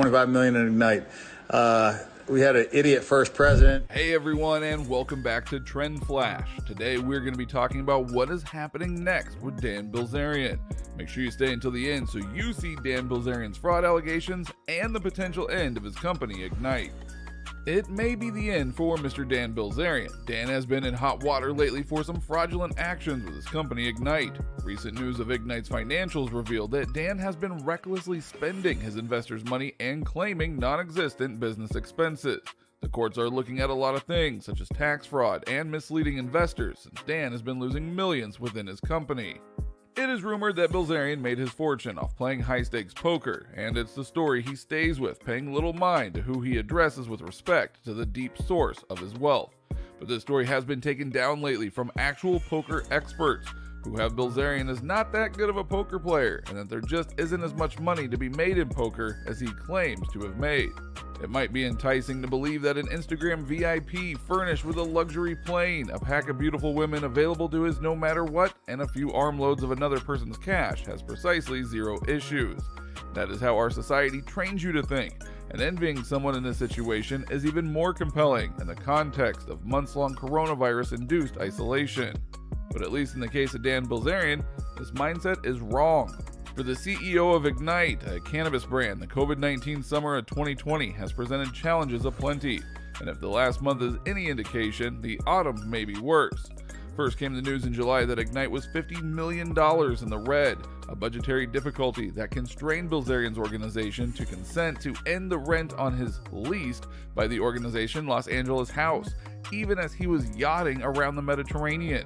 25 million in Ignite. Uh, we had an idiot first president. Hey everyone, and welcome back to Trend Flash. Today we're going to be talking about what is happening next with Dan Bilzerian. Make sure you stay until the end so you see Dan Bilzerian's fraud allegations and the potential end of his company, Ignite. It may be the end for Mr. Dan Bilzerian. Dan has been in hot water lately for some fraudulent actions with his company Ignite. Recent news of Ignite's financials revealed that Dan has been recklessly spending his investors' money and claiming non existent business expenses. The courts are looking at a lot of things, such as tax fraud and misleading investors, since Dan has been losing millions within his company. It is rumored that Bilzerian made his fortune off playing high stakes poker, and it's the story he stays with, paying little mind to who he addresses with respect to the deep source of his wealth. But this story has been taken down lately from actual poker experts who have Bilzerian is not that good of a poker player, and that there just isn't as much money to be made in poker as he claims to have made. It might be enticing to believe that an Instagram VIP furnished with a luxury plane, a pack of beautiful women available to his no matter what, and a few armloads of another person's cash has precisely zero issues. That is how our society trains you to think, and envying someone in this situation is even more compelling in the context of months long coronavirus induced isolation. But at least in the case of Dan Bilzerian, this mindset is wrong. For the CEO of Ignite, a cannabis brand, the COVID 19 summer of 2020 has presented challenges aplenty. And if the last month is any indication, the autumn may be worse. First came the news in July that Ignite was $50 million in the red, a budgetary difficulty that constrained Bilzerian's organization to consent to end the rent on his leased by the organization Los Angeles house, even as he was yachting around the Mediterranean.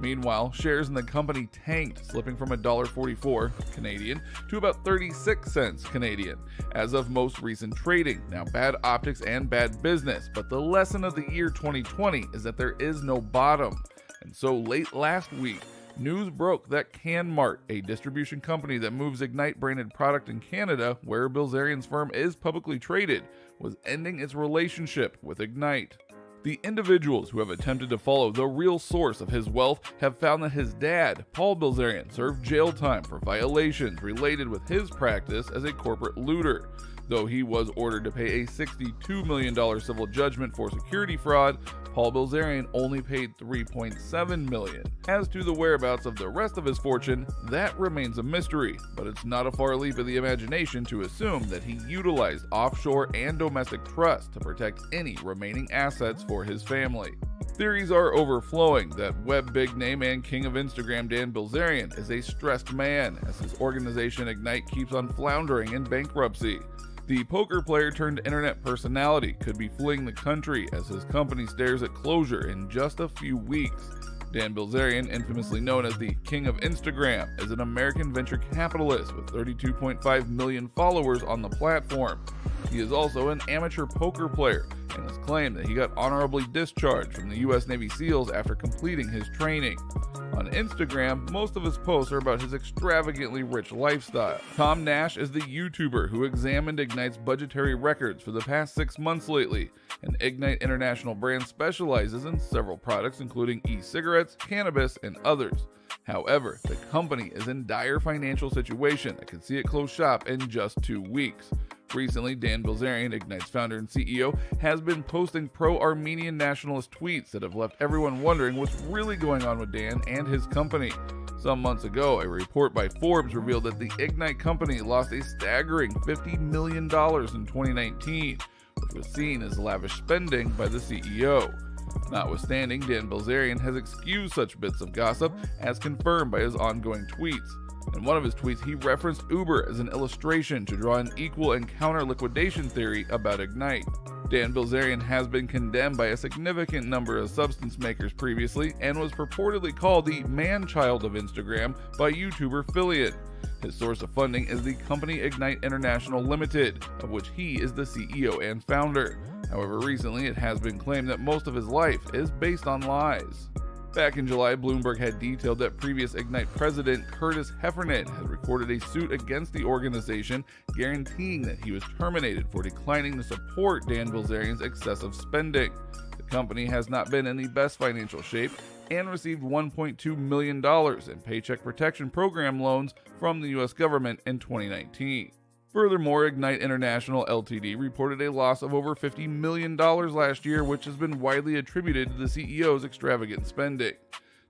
Meanwhile, shares in the company tanked, slipping from $1.44 Canadian to about 36 cents Canadian as of most recent trading. Now, bad optics and bad business, but the lesson of the year 2020 is that there is no bottom. And so late last week, news broke that CannMart, a distribution company that moves Ignite branded product in Canada, where Bilzerian's firm is publicly traded, was ending its relationship with Ignite. The individuals who have attempted to follow the real source of his wealth have found that his dad, Paul Bilzerian, served jail time for violations related with his practice as a corporate looter. Though he was ordered to pay a $62 million civil judgment for security fraud, Paul Bilzerian only paid 3.7 million. As to the whereabouts of the rest of his fortune, that remains a mystery, but it's not a far leap of the imagination to assume that he utilized offshore and domestic trusts to protect any remaining assets for his family. Theories are overflowing that web big name and king of Instagram Dan Bilzerian is a stressed man as his organization Ignite keeps on floundering in bankruptcy. The poker player turned internet personality could be fleeing the country as his company stares at closure in just a few weeks. Dan Bilzerian, infamously known as the King of Instagram, is an American venture capitalist with 32.5 million followers on the platform. He is also an amateur poker player and has claimed that he got honorably discharged from the U.S. Navy SEALs after completing his training. On Instagram, most of his posts are about his extravagantly rich lifestyle. Tom Nash is the YouTuber who examined Ignite's budgetary records for the past six months lately, and Ignite International brand specializes in several products including e cigarettes, cannabis, and others. However, the company is in dire financial situation that could see it close shop in just two weeks. Recently, Dan Bilzerian, Ignite's founder and CEO, has been posting pro Armenian nationalist tweets that have left everyone wondering what's really going on with Dan and his company. Some months ago, a report by Forbes revealed that the Ignite company lost a staggering $50 million in 2019, which was seen as lavish spending by the CEO. Notwithstanding, Dan Bilzerian has excused such bits of gossip, as confirmed by his ongoing tweets. In one of his tweets, he referenced Uber as an illustration to draw an equal and counter liquidation theory about Ignite. Dan Bilzerian has been condemned by a significant number of substance makers previously and was purportedly called the man child of Instagram by YouTuber Philion. His source of funding is the company Ignite International Limited, of which he is the CEO and founder. However, recently it has been claimed that most of his life is based on lies. Back in July, Bloomberg had detailed that previous Ignite president Curtis Heffernan had recorded a suit against the organization, guaranteeing that he was terminated for declining to support Dan Bilzerian's excessive spending. The company has not been in the best financial shape and received $1.2 million in Paycheck Protection Program loans from the U.S. government in 2019. Furthermore, Ignite International Ltd reported a loss of over $50 million last year, which has been widely attributed to the CEO's extravagant spending.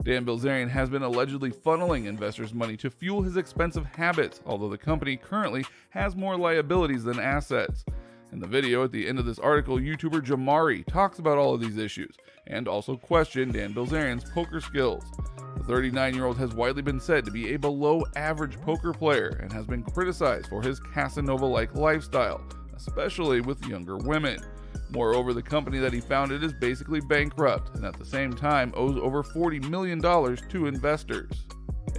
Dan Bilzerian has been allegedly funneling investors' money to fuel his expensive habits, although the company currently has more liabilities than assets. In the video at the end of this article, YouTuber Jamari talks about all of these issues and also questioned Dan Bilzerian's poker skills. The 39 year old has widely been said to be a below average poker player and has been criticized for his Casanova like lifestyle, especially with younger women. Moreover, the company that he founded is basically bankrupt and at the same time owes over $40 million to investors.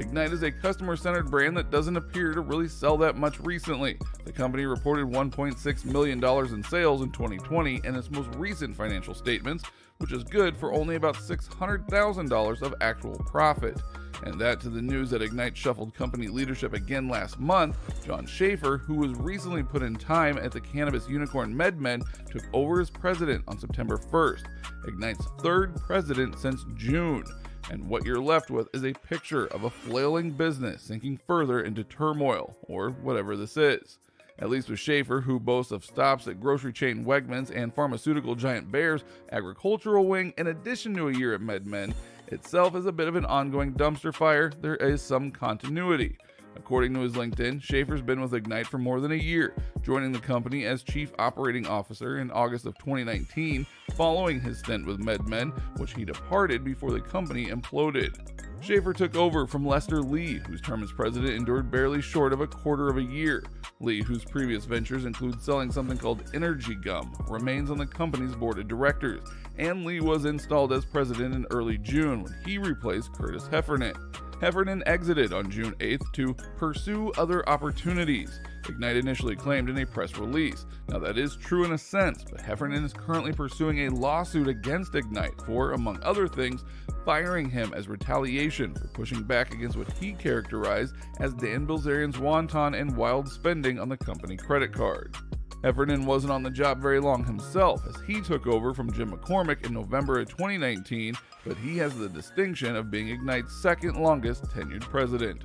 Ignite is a customer centered brand that doesn't appear to really sell that much recently. The company reported $1.6 million in sales in 2020 in its most recent financial statements, which is good for only about $600,000 of actual profit. And that to the news that Ignite shuffled company leadership again last month. John Schaefer, who was recently put in time at the cannabis unicorn MedMen, took over as president on September 1st, Ignite's third president since June. And what you're left with is a picture of a flailing business sinking further into turmoil, or whatever this is. At least with Schaefer, who boasts of stops at grocery chain Wegmans and pharmaceutical giant Bayer's agricultural wing, in addition to a year at MedMen, itself is a bit of an ongoing dumpster fire, there is some continuity. According to his LinkedIn, Schaefer's been with Ignite for more than a year, joining the company as Chief Operating Officer in August of 2019, following his stint with MedMen, which he departed before the company imploded. Schaefer took over from Lester Lee, whose term as president endured barely short of a quarter of a year. Lee, whose previous ventures include selling something called Energy Gum, remains on the company's board of directors, and Lee was installed as president in early June when he replaced Curtis Heffernan. Heffernan exited on June 8th to pursue other opportunities. Ignite initially claimed in a press release. Now, that is true in a sense, but Heffernan is currently pursuing a lawsuit against Ignite for, among other things, firing him as retaliation for pushing back against what he characterized as Dan Bilzerian's wanton and wild spending on the company credit card. Heffernan wasn't on the job very long himself, as he took over from Jim McCormick in November of 2019, but he has the distinction of being Ignite's second longest tenured president.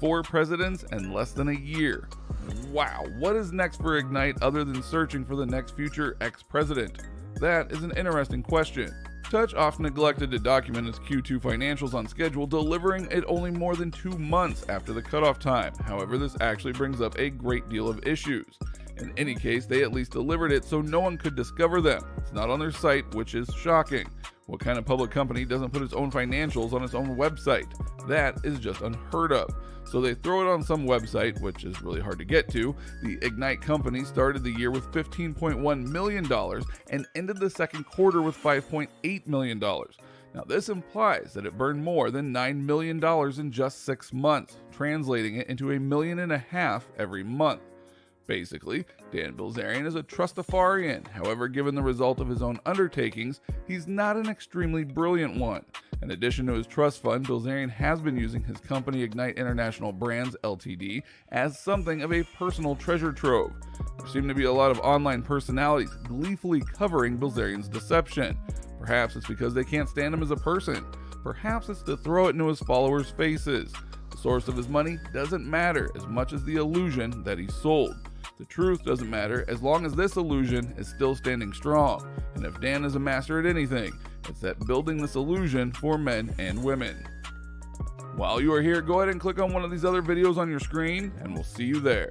Four presidents and less than a year. Wow, what is next for Ignite other than searching for the next future ex president? That is an interesting question. Touch often neglected to document its Q2 financials on schedule, delivering it only more than two months after the cutoff time. However, this actually brings up a great deal of issues. In any case, they at least delivered it so no one could discover them. It's not on their site, which is shocking. What kind of public company doesn't put its own financials on its own website? That is just unheard of. So they throw it on some website, which is really hard to get to. The Ignite company started the year with $15.1 million and ended the second quarter with $5.8 million. Now, this implies that it burned more than $9 million in just six months, translating it into a million and a half every month. Basically, Dan Bilzerian is a trustafarian. However, given the result of his own undertakings, he's not an extremely brilliant one. In addition to his trust fund, Bilzerian has been using his company Ignite International Brands Ltd as something of a personal treasure trove. There seem to be a lot of online personalities gleefully covering Bilzerian's deception. Perhaps it's because they can't stand him as a person. Perhaps it's to throw it into his followers' faces. The source of his money doesn't matter as much as the illusion that he sold. The truth doesn't matter as long as this illusion is still standing strong. And if Dan is a master at anything, it's at building this illusion for men and women. While you are here, go ahead and click on one of these other videos on your screen, and we'll see you there.